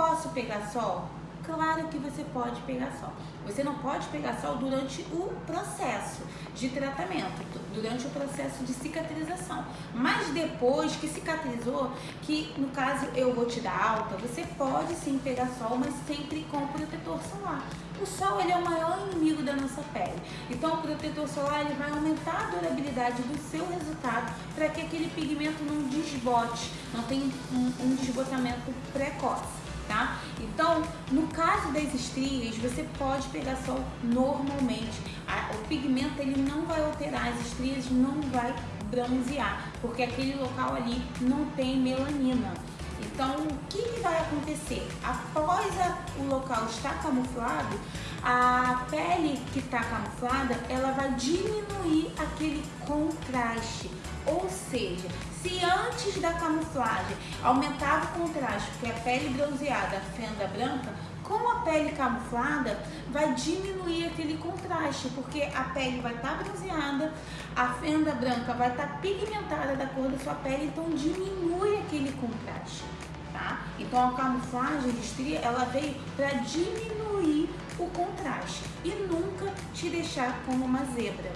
posso pegar sol? Claro que você pode pegar sol. Você não pode pegar sol durante o processo de tratamento, durante o processo de cicatrização. Mas depois que cicatrizou, que no caso eu vou te dar alta, você pode sim pegar sol, mas sempre com protetor solar. O sol ele é o maior inimigo da nossa pele. Então o protetor solar ele vai aumentar a durabilidade do seu resultado para que aquele pigmento não desbote, não tenha um, um desbotamento precoce tá? Então, no caso das estrias, você pode pegar sol normalmente. o pigmento ele não vai alterar as estrias, não vai bronzear, porque aquele local ali não tem melanina. Então, o que, que vai acontecer? Após a, o local estar camuflado, a pele que está camuflada, ela vai diminuir aquele contraste. Ou seja, se antes da camuflagem aumentava o contraste, porque a pele bronzeada, a fenda branca, com a pele camuflada, vai diminuir aquele contraste, porque a pele vai estar tá bronzeada, a fenda branca vai estar tá pigmentada da cor da sua pele, então diminui aquele contraste, tá? Então a camuflagem de estria, ela veio para diminuir o contraste e nunca te deixar como uma zebra.